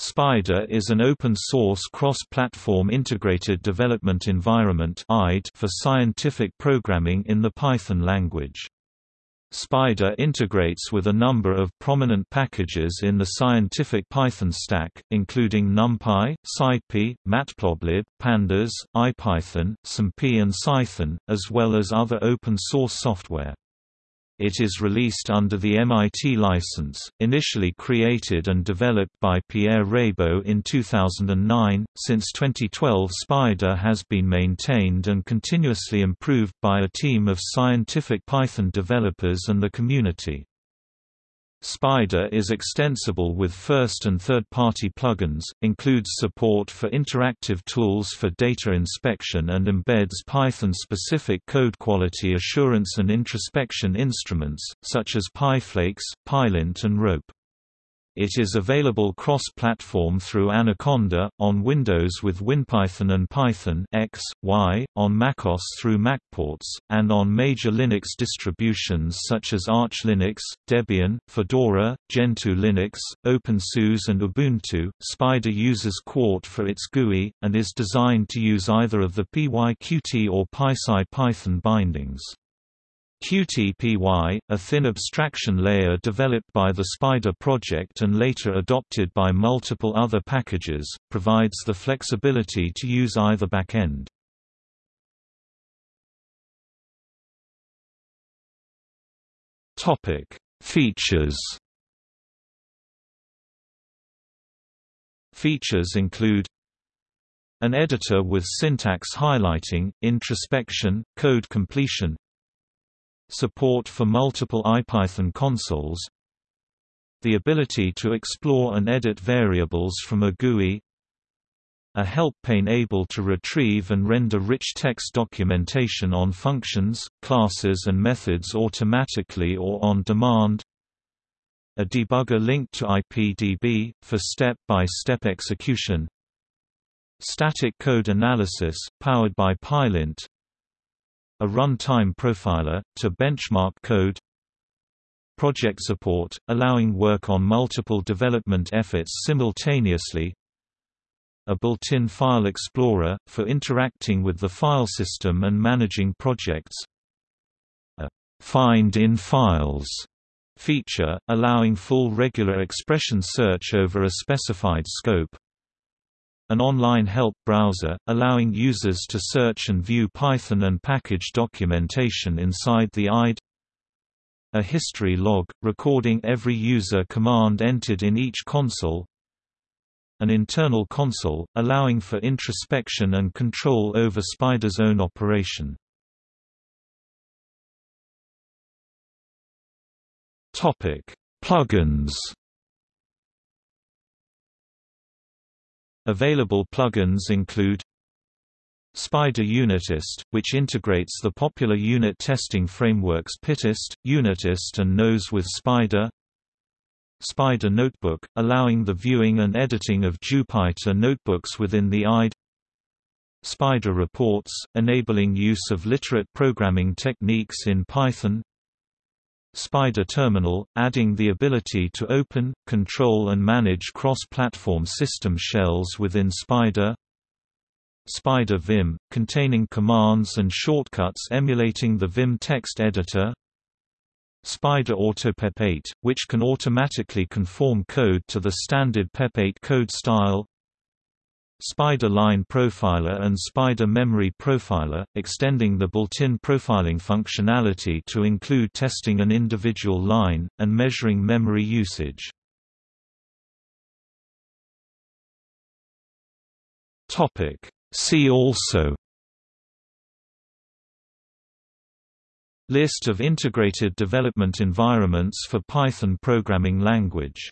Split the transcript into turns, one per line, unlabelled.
Spyder is an open-source cross-platform integrated development environment for scientific programming in the Python language. Spyder integrates with a number of prominent packages in the scientific Python stack, including NumPy, SciPy, Matplotlib, Pandas, IPython, SymPy and Cython, as well as other open-source software. It is released under the MIT license, initially created and developed by Pierre Raybaud in 2009. Since 2012, Spyder has been maintained and continuously improved by a team of scientific Python developers and the community. Spyder is extensible with first and third-party plugins, includes support for interactive tools for data inspection and embeds Python-specific code quality assurance and introspection instruments, such as PyFlakes, Pylint and Rope. It is available cross-platform through Anaconda, on Windows with WinPython and Python X, Y, on macOS through MacPorts, and on major Linux distributions such as Arch Linux, Debian, Fedora, Gentoo Linux, OpenSUSE and Ubuntu. Spyder uses Qt for its GUI, and is designed to use either of the PyQt or PySide Python bindings. Qtpy, a thin abstraction layer developed by the Spyder project and later adopted by multiple other packages, provides the flexibility to use either backend. Topic: Features. Features include an editor with syntax highlighting, introspection, code completion, support for multiple IPython consoles. The ability to explore and edit variables from a GUI. A help pane able to retrieve and render rich text documentation on functions, classes and methods automatically or on demand. A debugger linked to IPDB, for step-by-step -step execution. Static code analysis, powered by Pylint a runtime profiler, to benchmark code project support, allowing work on multiple development efforts simultaneously a built-in file explorer, for interacting with the file system and managing projects a «find in files» feature, allowing full regular expression search over a specified scope an online help browser, allowing users to search and view Python and package documentation inside the IDE a history log, recording every user command entered in each console. An internal console, allowing for introspection and control over Spyder's own operation. Plugins Available plugins include Spyder Unittest, which integrates the popular unit testing frameworks Pytest, Unittest and Nose with Spyder Spyder Notebook, allowing the viewing and editing of Jupyter notebooks within the IDE Spyder Reports, enabling use of literate programming techniques in Python Spyder Terminal, adding the ability to open, control and manage cross-platform system shells within Spyder. Spyder Vim, containing commands and shortcuts emulating the Vim text editor. Spyder AutoPep8, which can automatically conform code to the standard PEP8 code style Spyder Line Profiler and Spyder Memory Profiler, extending the built-in profiling functionality to include testing an individual line, and measuring memory usage. See also List of integrated development environments for Python programming language